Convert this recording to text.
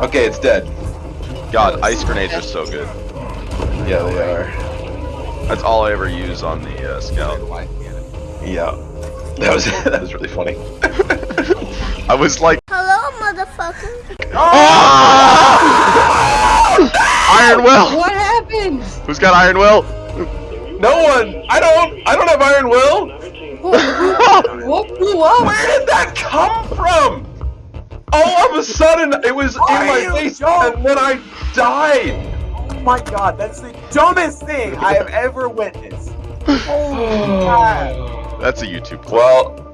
Okay, it's dead. God, ice grenades are so good. Yeah, they are. That's all I ever use on the uh, scout. Yeah. That was that was really funny. I was like, Hello, motherfucker. Iron Will. What happened? Who's got Iron Will? No one. I don't. I don't have iron will. What blew up? Where did that come from? All of a sudden, it was in my face, joking? and then I died. Oh my god, that's the dumbest thing I have ever witnessed. Holy crap. That's a YouTube clip. Well,